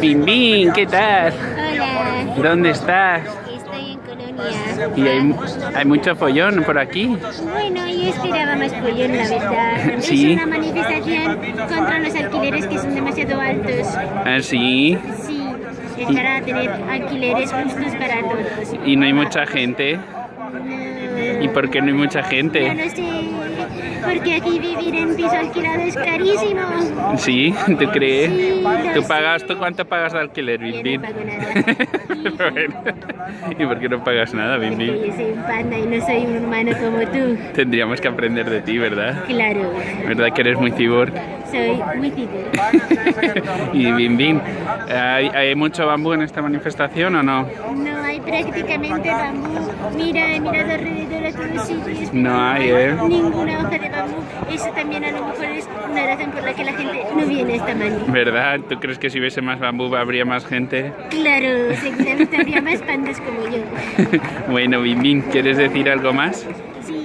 Bim Bim, ¿qué tal? Hola, ¿Dónde estás? estoy en Colonia. Y hay, hay mucho follón por aquí. Bueno, yo esperaba más follón, la verdad. Sí. Es una manifestación contra los alquileres que son demasiado altos. Ah, sí. Sí, es para tener alquileres justos para todos. Y no hay mucha gente. No, ¿Y por qué no hay mucha yo gente? no sé, porque aquí vivir en piso alquilado es carísimo. Sí, ¿tú crees? Sí, ¿Tú pagas, tú cuánto pagas de alquiler, Bim Bim? no pago nada. Bueno, ¿Y por qué no pagas nada, Bim Porque Bim? yo soy un panda y no soy un humano como tú. Tendríamos que aprender de ti, ¿verdad? Claro, ¿Verdad que eres muy cyborg? Soy ciber. y Bim Bim, ¿hay, ¿hay mucho bambú en esta manifestación o no? No hay prácticamente bambú. Mira, he mirado alrededor a todos sitios. No hay, ¿eh? Ninguna hoja de bambú. Eso también a lo mejor es una razón por la que la gente no viene a esta mani. ¿Verdad? ¿Tú crees que si hubiese más bambú habría más gente? Claro, seguramente habría más pandas como yo. bueno, Bim Bim, ¿quieres decir algo más? Sí,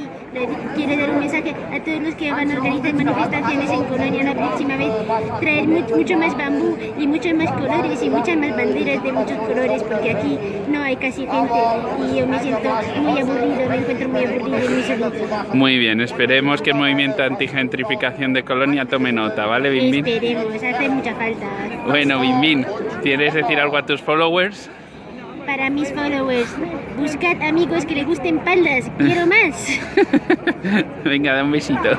quiero dar un mensaje a todos los que van a organizar manifestaciones en Colonia la próxima vez. Traer mucho, mucho más bambú y muchos más colores y muchas más banderas de muchos colores porque aquí no hay casi gente y yo me siento muy aburrido, me encuentro muy aburrido y muy solito. Muy bien, esperemos que el movimiento antigentrificación de Colonia tome nota, ¿vale, Bim Bim? Esperemos, hace mucha falta. Bueno, Bim Bim, ¿quieres decir algo a tus followers? Para mis followers, buscad amigos que les gusten paldas, quiero más. Venga, da un besito.